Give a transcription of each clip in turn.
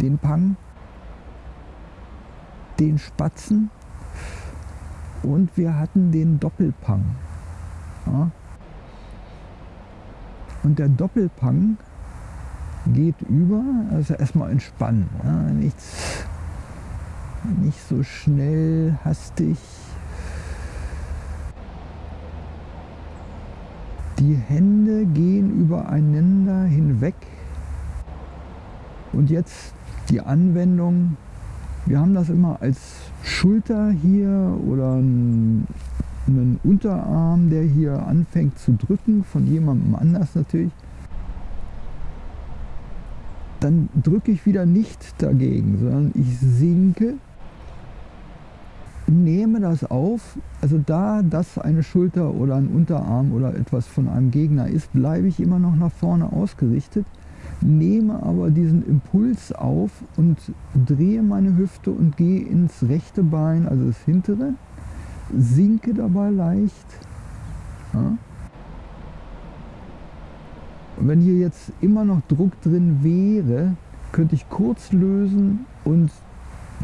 den Pang, den Spatzen und wir hatten den Doppelpang. Ja. Und der Doppelpang geht über, also erstmal entspannen. Ja, nichts, nicht so schnell, hastig. Die Hände gehen übereinander hinweg. Und jetzt die Anwendung. Wir haben das immer als Schulter hier oder einen Unterarm, der hier anfängt zu drücken, von jemandem anders natürlich dann drücke ich wieder nicht dagegen, sondern ich sinke, nehme das auf. Also da das eine Schulter oder ein Unterarm oder etwas von einem Gegner ist, bleibe ich immer noch nach vorne ausgerichtet, nehme aber diesen Impuls auf und drehe meine Hüfte und gehe ins rechte Bein, also das hintere, sinke dabei leicht. Ja. Und wenn hier jetzt immer noch Druck drin wäre, könnte ich kurz lösen und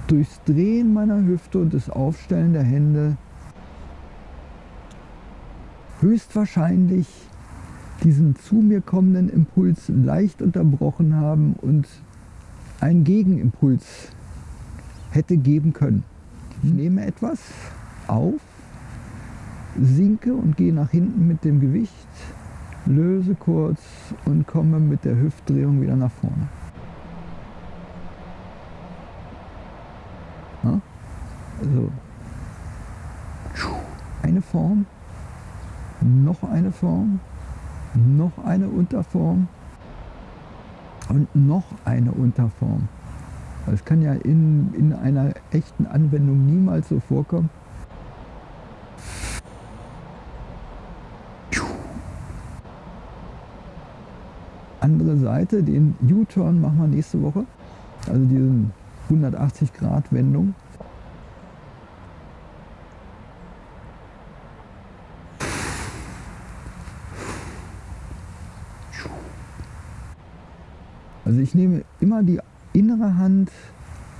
durchs Drehen meiner Hüfte und das Aufstellen der Hände höchstwahrscheinlich diesen zu mir kommenden Impuls leicht unterbrochen haben und einen Gegenimpuls hätte geben können. Ich nehme etwas auf, sinke und gehe nach hinten mit dem Gewicht löse kurz und komme mit der Hüftdrehung wieder nach vorne. Ja? Also eine Form, noch eine Form, noch eine Unterform und noch eine Unterform. Das kann ja in, in einer echten Anwendung niemals so vorkommen. andere Seite, den U-Turn machen wir nächste Woche. Also diesen 180 Grad Wendung. Also ich nehme immer die innere Hand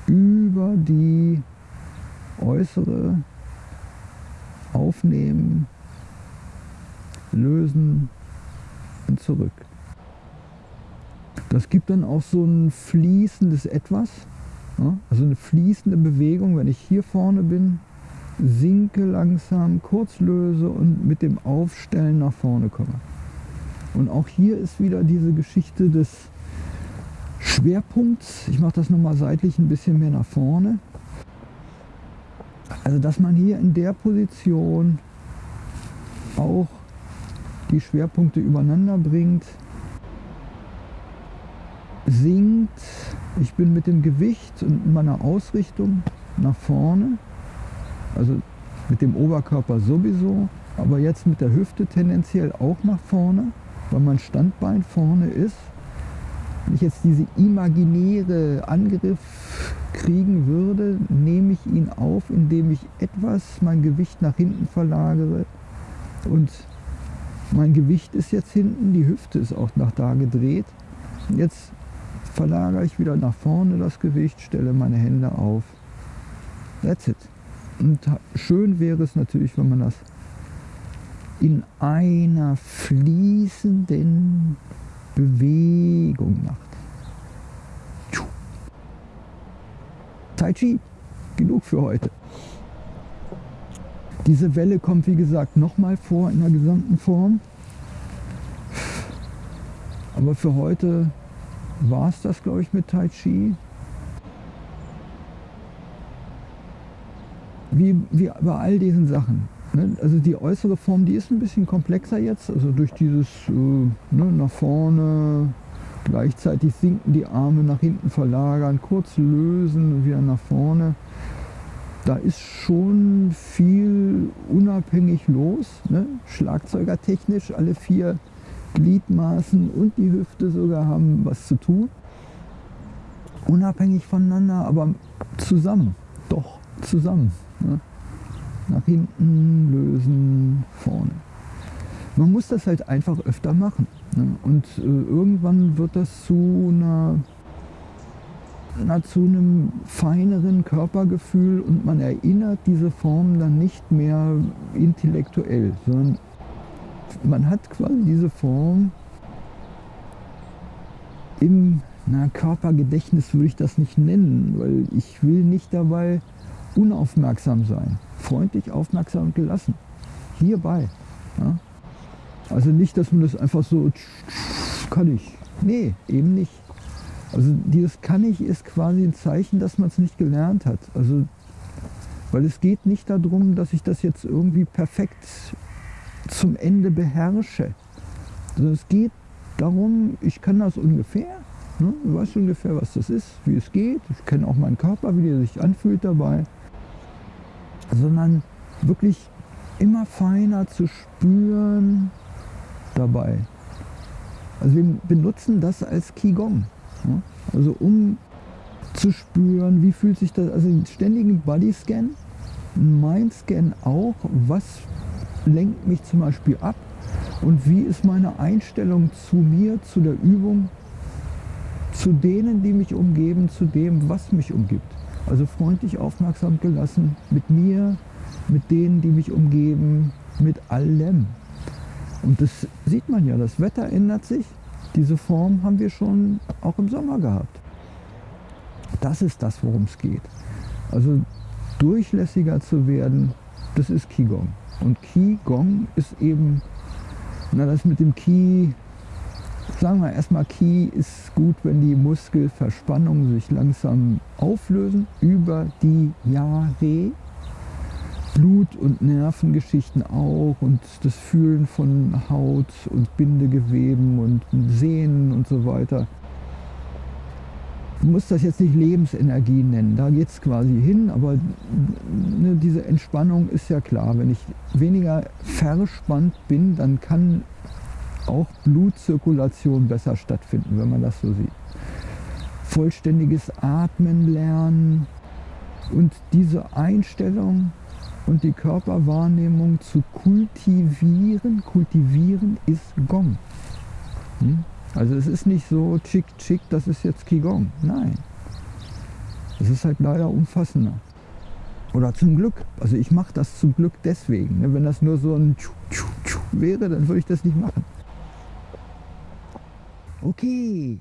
über die äußere aufnehmen, lösen und zurück. Das gibt dann auch so ein fließendes Etwas, also eine fließende Bewegung, wenn ich hier vorne bin, sinke langsam, kurz löse und mit dem Aufstellen nach vorne komme. Und auch hier ist wieder diese Geschichte des Schwerpunkts. Ich mache das nochmal seitlich ein bisschen mehr nach vorne. Also dass man hier in der Position auch die Schwerpunkte übereinander bringt sinkt. Ich bin mit dem Gewicht und meiner Ausrichtung nach vorne, also mit dem Oberkörper sowieso, aber jetzt mit der Hüfte tendenziell auch nach vorne, weil mein Standbein vorne ist. Wenn ich jetzt diese imaginäre Angriff kriegen würde, nehme ich ihn auf, indem ich etwas mein Gewicht nach hinten verlagere und mein Gewicht ist jetzt hinten, die Hüfte ist auch nach da gedreht. Jetzt verlagere ich wieder nach vorne das Gewicht, stelle meine Hände auf. That's it. Und schön wäre es natürlich, wenn man das in einer fließenden Bewegung macht. Tai Chi, genug für heute. Diese Welle kommt wie gesagt nochmal vor in der gesamten Form. Aber für heute war es das, glaube ich, mit Tai Chi. Wie, wie bei all diesen Sachen. Ne? Also die äußere Form, die ist ein bisschen komplexer jetzt. Also durch dieses äh, ne, nach vorne, gleichzeitig sinken die Arme nach hinten verlagern, kurz lösen und wieder nach vorne. Da ist schon viel unabhängig los, ne? schlagzeugertechnisch, alle vier Gliedmaßen und die Hüfte sogar haben was zu tun. Unabhängig voneinander, aber zusammen. Doch, zusammen. Ne? Nach hinten lösen, vorne. Man muss das halt einfach öfter machen. Ne? Und äh, irgendwann wird das zu einer zu einem feineren Körpergefühl und man erinnert diese Form dann nicht mehr intellektuell, sondern man hat quasi diese Form im na, Körpergedächtnis würde ich das nicht nennen, weil ich will nicht dabei unaufmerksam sein. Freundlich, aufmerksam und gelassen. Hierbei. Ja? Also nicht, dass man das einfach so kann ich. Nee, eben nicht. Also dieses kann ich ist quasi ein Zeichen, dass man es nicht gelernt hat. Also, weil es geht nicht darum, dass ich das jetzt irgendwie perfekt zum Ende beherrsche. Also es geht darum, ich kann das ungefähr, ne? ich weiß ungefähr, was das ist, wie es geht. Ich kenne auch meinen Körper, wie der sich anfühlt dabei. Sondern wirklich immer feiner zu spüren dabei. Also wir benutzen das als Qigong. Ja? Also um zu spüren, wie fühlt sich das, also einen ständigen Bodyscan, Mindscan auch, was lenkt mich zum Beispiel ab und wie ist meine Einstellung zu mir, zu der Übung, zu denen, die mich umgeben, zu dem, was mich umgibt. Also freundlich, aufmerksam gelassen mit mir, mit denen, die mich umgeben, mit allem. Und das sieht man ja, das Wetter ändert sich. Diese Form haben wir schon auch im Sommer gehabt. Das ist das, worum es geht. Also durchlässiger zu werden, das ist Qigong. Und Qigong ist eben, na das mit dem Qi, sagen wir erstmal, Qi ist gut, wenn die Muskelverspannungen sich langsam auflösen über die Jahre. Blut- und Nervengeschichten auch und das Fühlen von Haut und Bindegeweben und Sehnen und so weiter. Du musst das jetzt nicht Lebensenergie nennen, da geht es quasi hin, aber ne, diese Entspannung ist ja klar. Wenn ich weniger verspannt bin, dann kann auch Blutzirkulation besser stattfinden, wenn man das so sieht. Vollständiges Atmen lernen und diese Einstellung und die Körperwahrnehmung zu kultivieren. Kultivieren ist Gong. Hm? Also es ist nicht so chick chick, das ist jetzt Qigong. Nein. Es ist halt leider umfassender. Oder zum Glück. Also ich mache das zum Glück deswegen. Ne? Wenn das nur so ein Tschu, Tschu, Tschu wäre, dann würde ich das nicht machen. O que